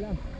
Yan, 10